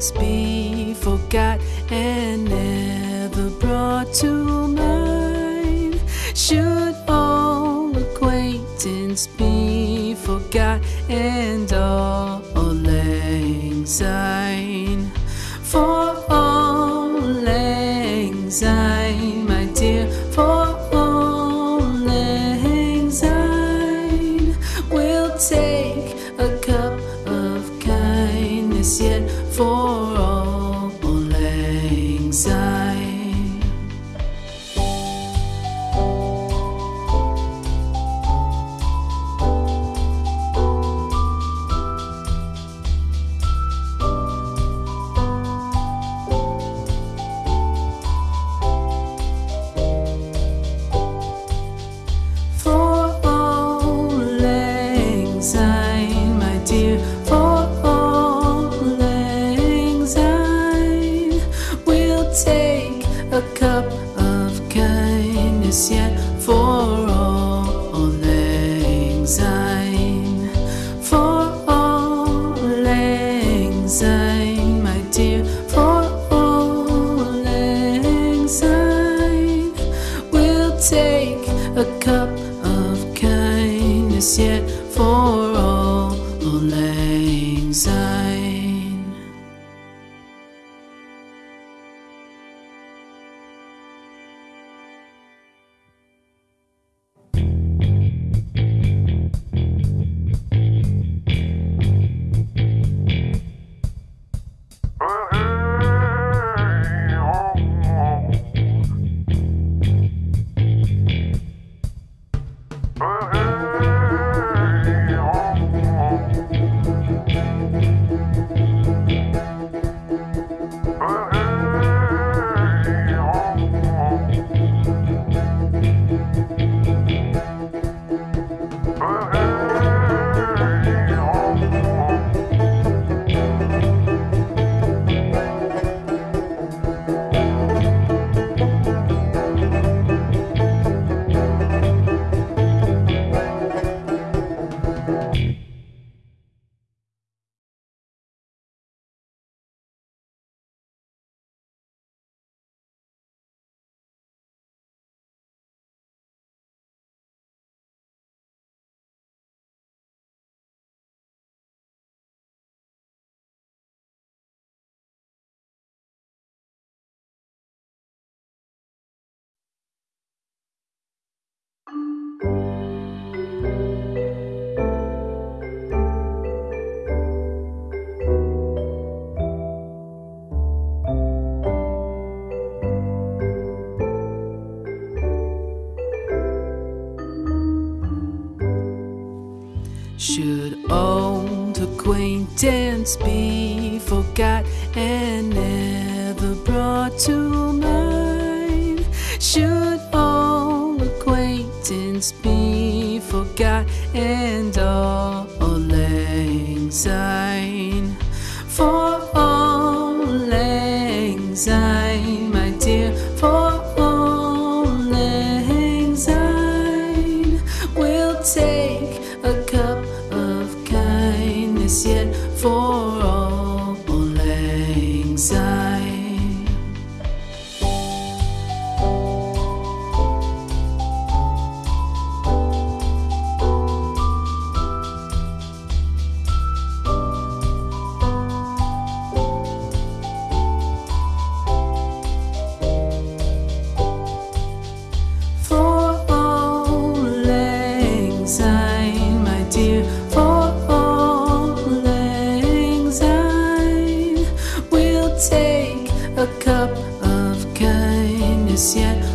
speak. yet for all, all anxiety. Should old acquaintance be forgot and yet for all. a cup of kindness yet.